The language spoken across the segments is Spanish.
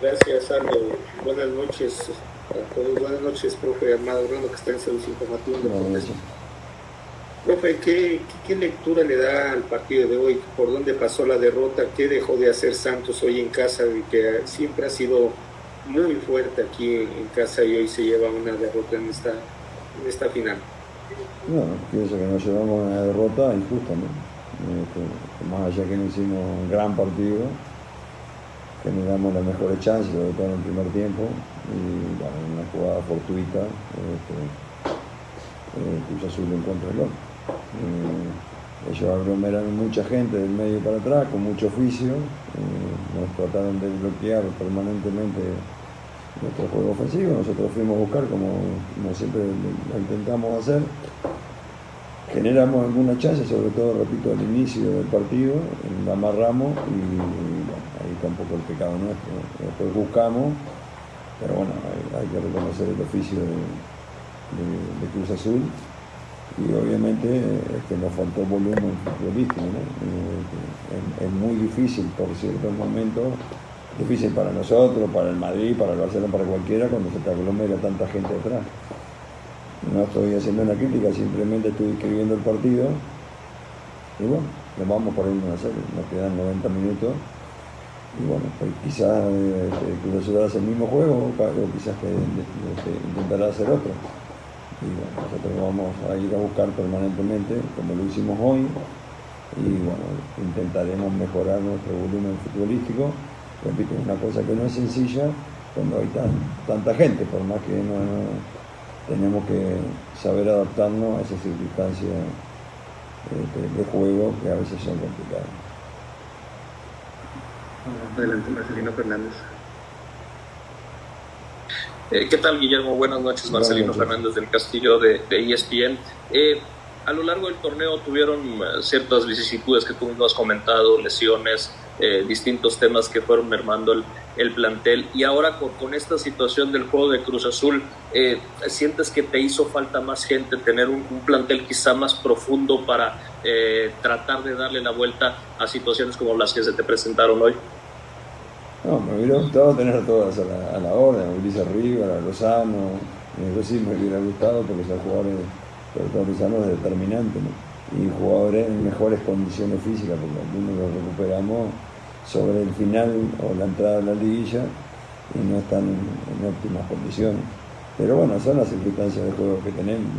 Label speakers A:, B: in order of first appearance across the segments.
A: Gracias, Aldo. Buenas noches a todos. Buenas noches, profe Armado Bruno, que está en Servicio Informativo de Profe, ¿qué, ¿qué, lectura le da al partido de hoy? ¿Por dónde pasó la derrota? ¿Qué dejó de hacer Santos hoy en casa? Que siempre ha sido muy fuerte aquí en casa y hoy se lleva una derrota en esta, en esta final.
B: No, pienso que nos llevamos una derrota injusta, ¿no? Este, más allá que no hicimos un gran partido, generamos las mejores chances, sobre todo en el primer tiempo, y bueno, una jugada fortuita, este, eh, Cruz Azul el gol. Eh, ellos aglomeraron mucha gente del medio para atrás, con mucho oficio, eh, nos trataron de bloquear permanentemente nuestro juego ofensivo, nosotros fuimos a buscar como, siempre lo intentamos hacer, generamos alguna chance, sobre todo, repito, al inicio del partido, la amarramos y está un poco el pecado nuestro. Después buscamos, pero bueno, hay, que reconocer el oficio de Cruz Azul y obviamente que nos faltó volumen futbolístico. ¿no? Eh, es, muy difícil por ciertos momentos, difícil para nosotros, para el Madrid, para el Barcelona, para cualquiera, cuando se te aglomera tanta gente atrás. No estoy haciendo una crítica, simplemente estoy escribiendo el partido y bueno, nos vamos por ahí a hacer, nos quedan 90 minutos y bueno, pues quizás eh, Cruz hace el mismo juego o quizás que, intentará hacer otro y bueno, nosotros vamos a ir a buscar permanentemente, como lo hicimos hoy, y bueno, intentaremos mejorar nuestro volumen futbolístico. Repito, es una cosa que no es sencilla cuando hay tanta gente, por más que no, tenemos que saber adaptarnos a esas circunstancias este, de, juego que a veces son complicadas.
A: Adelante, Marcelino Fernández.
C: Eh, ¿Qué tal, Guillermo? Buenas noches, Marcelino Fernández del Castillo de, ESPN. E eh, a lo largo del torneo tuvieron eh, ciertas vicisitudes que tú mismo has comentado, lesiones, distintos temas que fueron mermando el, plantel. Y ahora con, esta situación del juego de Cruz Azul, ¿sientes que te hizo falta más gente, tener un, plantel quizá más profundo para tratar de darle la vuelta a situaciones como las que se te presentaron hoy?
B: No, me hubiera gustado tener a todas a la, a la orden, a Ulises Rivera, a Lozano, eso sí me hubiera gustado porque son jugadores, sobre todo Lozano es determinante, y jugadores en mejores condiciones físicas, porque algunos los recuperamos sobre el final o la entrada de la liguilla y no están en, óptimas condiciones. Pero bueno, son las circunstancias de juego que tenemos,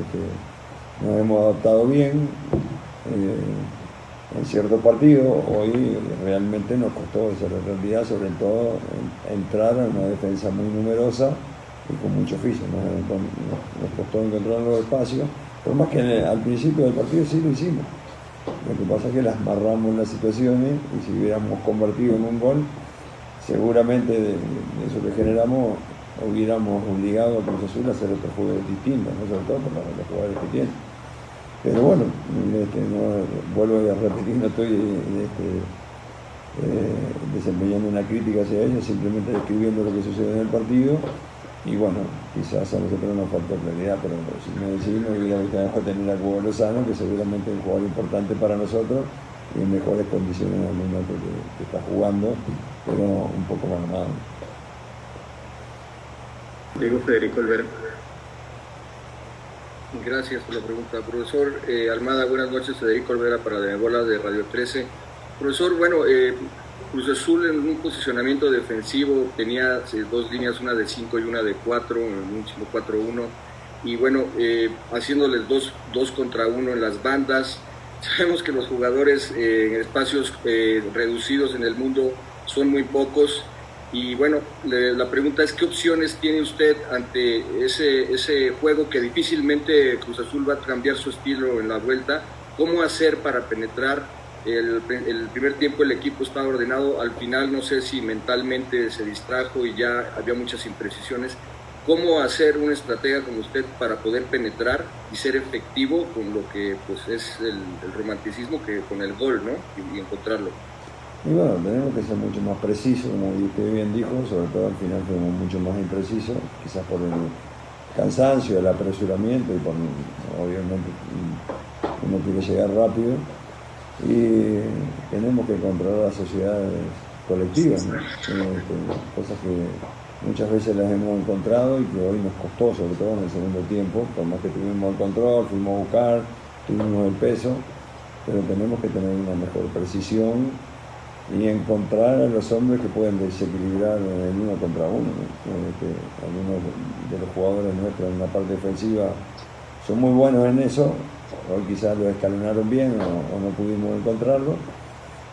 B: este, nos hemos adaptado bien. Eh, en cierto partido, hoy realmente nos costó esa realidad, sobre todo entrar en una defensa muy numerosa y con mucho oficio. Nos, costó encontrar los espacios, por más que al principio del partido sí lo hicimos. Lo que pasa es que las amarramos las situaciones y si hubiéramos convertido en un gol, seguramente de, eso que generamos hubiéramos obligado a Cruz Azul a hacer otros juegos distintos, ¿no? sobre todo por los jugadores que tienen. Pero bueno, este, vuelvo a repetir, no estoy este, eh, desempeñando una crítica hacia ellos, simplemente describiendo lo que sucede en el partido. Y bueno, quizás a nosotros nos faltó claridad, pero si me decís, me hubiera gustado tener a Cubo Lozano, que seguramente es un jugador importante para nosotros y en mejores condiciones en el momento que, está jugando, pero un poco más armado.
A: Diego Federico Alberto. Gracias por la pregunta, profesor. Eh, Almada, buenas noches. Federico Olvera para la Bola de Radio 13. Profesor, bueno, eh, Cruz Azul en un posicionamiento defensivo tenía eh, dos líneas, una de 5 y una de 4, en un 5-4-1. Y bueno, haciéndoles dos, dos contra uno en las bandas. Sabemos que los jugadores en espacios reducidos en el mundo son muy pocos y bueno, la pregunta es, ¿qué opciones tiene usted ante ese, ese juego que difícilmente Cruz Azul va a cambiar su estilo en la vuelta? ¿Cómo hacer para penetrar? El, el primer tiempo el equipo estaba ordenado, al final no sé si mentalmente se distrajo y ya había muchas imprecisiones. ¿Cómo hacer una estratega como usted para poder penetrar y ser efectivo con lo que pues, es el, romanticismo que con el gol, ¿no? y encontrarlo.
B: Bueno, tenemos que ser mucho más precisos, como usted bien dijo, sobre todo al final fuimos mucho más imprecisos, quizás por el cansancio, el apresuramiento y por, obviamente, uno quiere llegar rápido y tenemos que controlar las sociedades colectivas, este, cosas que muchas veces las hemos encontrado y que hoy nos costó, sobre todo en el segundo tiempo, por más que tuvimos el control, fuimos a buscar, tuvimos el peso, pero tenemos que tener una mejor precisión y encontrar a los hombres que pueden desequilibrar en uno contra uno. Este, algunos de los jugadores nuestros en la parte defensiva son muy buenos en eso, hoy quizás lo escalonaron bien o, no pudimos encontrarlo.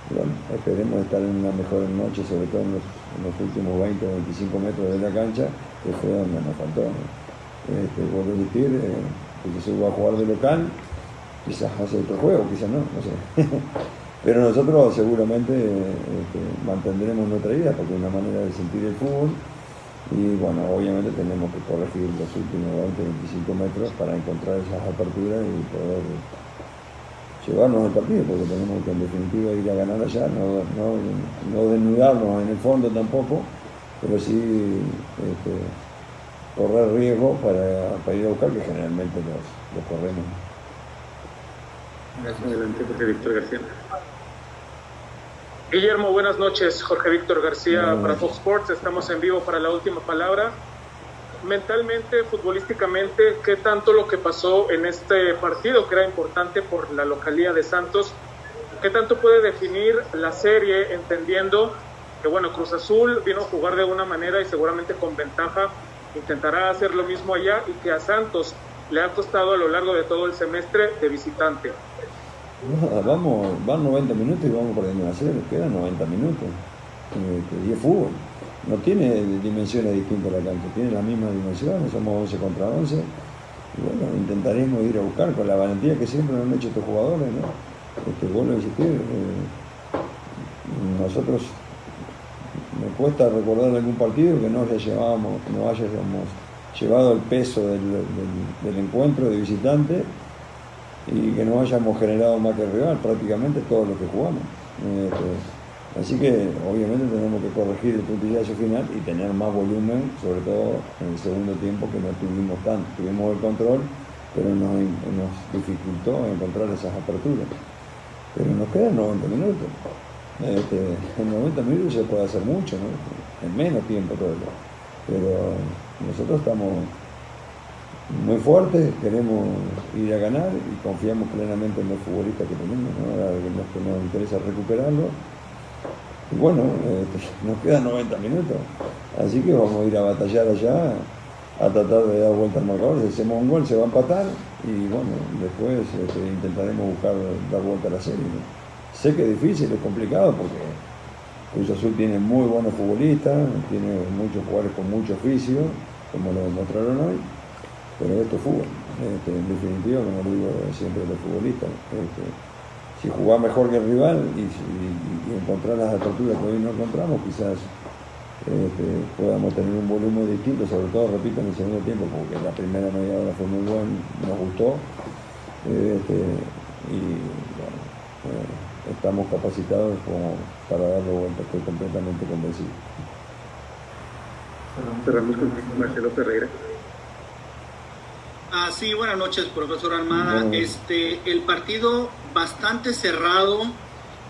B: Bueno, esperemos estar en una mejor noche, sobre todo en los, últimos 20 o 25 metros de la cancha, que fue donde nos faltó. Este, vuelvo a decir, eh, que se va a jugar de local, quizás hace otro juego, quizás no, no sé. Pero nosotros seguramente este, mantendremos nuestra idea porque es una manera de sentir el fútbol y bueno, obviamente tenemos que corregir los últimos 20, 25 metros para encontrar esas aperturas y poder llevarnos al partido porque tenemos que en definitiva ir a ganar allá, no, no, desnudarnos en el fondo tampoco, pero sí este, correr riesgo para, ir a buscar que generalmente los, corremos.
C: Gracias, adelante, Víctor García. Guillermo, buenas noches. Jorge Víctor García para Fox Sports. Estamos en vivo para la última palabra. Mentalmente, futbolísticamente, ¿qué tanto lo que pasó en este partido, que era importante por la localía de Santos, qué tanto puede definir la serie, entendiendo que, bueno, Cruz Azul vino a jugar de una manera y seguramente con ventaja intentará hacer lo mismo allá y que a Santos le ha costado a lo largo de todo el semestre de visitante.
B: Vamos, van 90 minutos y vamos perdiendo a cero, quedan 90 minutos. Y es fútbol. No tiene dimensiones distintas la cancha, tiene las mismas dimensiones, somos 11 contra 11. Y bueno, intentaremos ir a buscar con la valentía que siempre han hecho estos jugadores, ¿no? Este, vuelvo a insistir, eh, nosotros me cuesta recordar algún partido que no haya llevamos, no hayamos llevado el peso del, encuentro de visitante y que no hayamos generado más que el rival, prácticamente todos los que jugamos. Este, así que obviamente tenemos que corregir el puntillazo final y tener más volumen, sobre todo en el segundo tiempo que no tuvimos tanto. Tuvimos el control, pero nos, dificultó encontrar esas aperturas. Pero nos quedan 90 minutos. Este, en 90 minutos se puede hacer mucho, en menos tiempo todo. Pero nosotros estamos muy fuertes, queremos ir a ganar y confiamos plenamente en los futbolistas que tenemos, ¿no? que nos interesa recuperarlo. Y bueno, este, nos quedan 90 minutos, así que vamos a ir a batallar allá, a tratar de dar vuelta al marcador. Si hacemos un gol se va a empatar y bueno, después este, intentaremos buscar dar vuelta a la serie. Sé que es difícil, es complicado porque Cruz Azul tiene muy buenos futbolistas, tiene muchos jugadores con mucho oficio, como lo demostraron hoy, pero esto es fútbol. Este, en definitiva, como digo siempre los futbolistas, este, si jugás mejor que el rival y, encontrar las aperturas que hoy no encontramos, quizás este, podamos tener un volumen distinto, sobre todo, repito, en el segundo tiempo, porque la primera media hora fue muy buena, nos gustó. y bueno, eh, estamos capacitados como para darle vuelta, estoy completamente convencido.
C: Cerramos con Marcelo Ferreira.
D: Ah, sí, buenas noches, profesor Armada. Este, el partido bastante cerrado,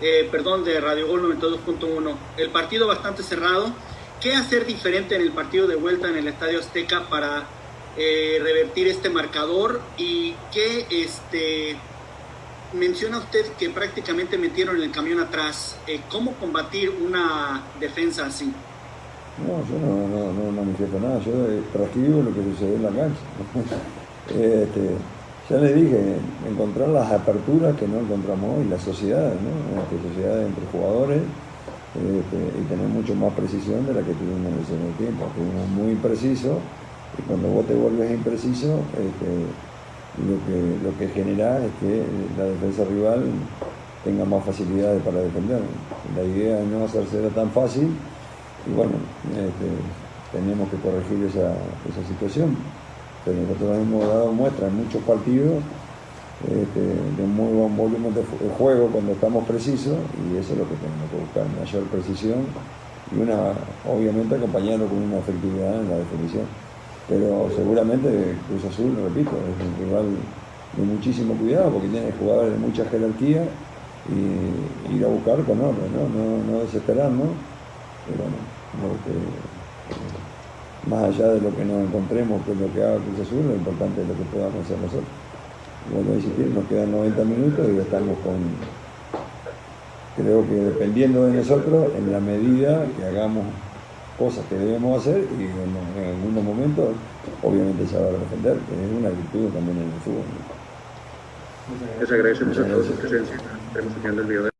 D: eh, perdón, de Radio Gol 92.1, el partido bastante cerrado. ¿Qué hacer diferente en el partido de vuelta en el Estadio Azteca para eh, revertir este marcador? ¿Y qué este, menciona usted que prácticamente metieron el camión atrás. Eh, ¿Cómo combatir una defensa así?
B: No, yo no, no, no manifiesto nada, yo transcribo lo que sucede en la cancha. Este, ya le dije, encontrar las aperturas que no encontramos hoy, las sociedades, ¿no? Este, sociedades entre jugadores este, y tener mucho más precisión de la que tuvimos en el segundo tiempo. Fuimos muy imprecisos y cuando vos te vuelves impreciso, este, lo que, lo que genera es que la defensa rival tenga más facilidades para defender. La idea es no hacerse tan fácil y bueno, tenemos que corregir esa, esa situación. Pero nosotros hemos dado muestra en muchos partidos este, de muy buen volumen de juego cuando estamos precisos y eso es lo que tenemos que buscar, mayor precisión y una, obviamente acompañarlo con una efectividad en la definición pero seguramente Cruz Azul, repito, es un de muchísimo cuidado porque tiene jugadores de mucha jerarquía y ir a buscar con orden, ¿no? No, no desesperarnos pero más allá de lo que nos encontremos, que lo que haga Cruz Azul, lo importante es lo que podamos hacer nosotros. Bueno, nos quedan 90 minutos y estamos con, creo que dependiendo de nosotros, en la medida que hagamos cosas que debemos hacer y en, algunos momentos, obviamente se va a defender, que es una virtud también en el fútbol.
A: Les agradecemos a su presencia. Estaremos el video.